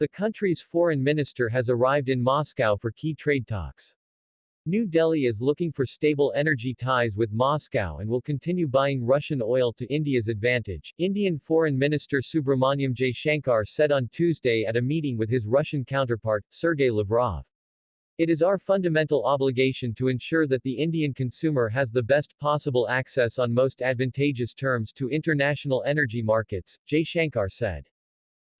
The country's foreign minister has arrived in Moscow for key trade talks. New Delhi is looking for stable energy ties with Moscow and will continue buying Russian oil to India's advantage, Indian Foreign Minister Subrahmanyam Jaishankar said on Tuesday at a meeting with his Russian counterpart, Sergei Lavrov. It is our fundamental obligation to ensure that the Indian consumer has the best possible access on most advantageous terms to international energy markets, Jaishankar said.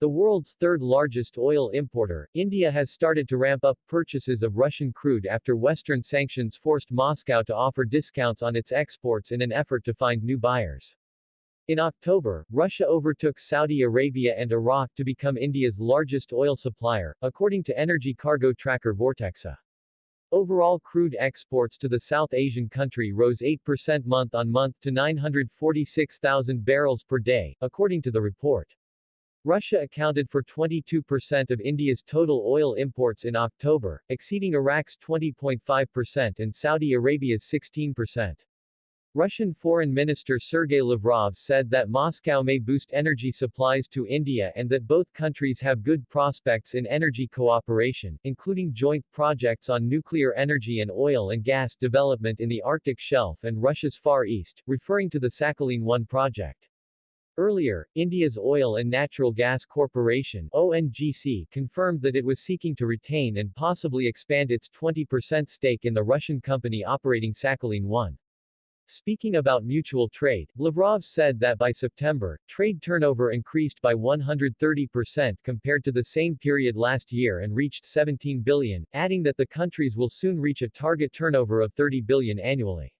The world's third-largest oil importer, India has started to ramp up purchases of Russian crude after Western sanctions forced Moscow to offer discounts on its exports in an effort to find new buyers. In October, Russia overtook Saudi Arabia and Iraq to become India's largest oil supplier, according to energy cargo tracker Vortexa. Overall crude exports to the South Asian country rose 8% month-on-month to 946,000 barrels per day, according to the report. Russia accounted for 22% of India's total oil imports in October, exceeding Iraq's 20.5% and Saudi Arabia's 16%. Russian Foreign Minister Sergei Lavrov said that Moscow may boost energy supplies to India and that both countries have good prospects in energy cooperation, including joint projects on nuclear energy and oil and gas development in the Arctic Shelf and Russia's Far East, referring to the Sakhalin-1 project. Earlier, India's Oil and Natural Gas Corporation ONGC confirmed that it was seeking to retain and possibly expand its 20% stake in the Russian company operating Sakhalin-1. Speaking about mutual trade, Lavrov said that by September, trade turnover increased by 130% compared to the same period last year and reached 17 billion, adding that the countries will soon reach a target turnover of 30 billion annually.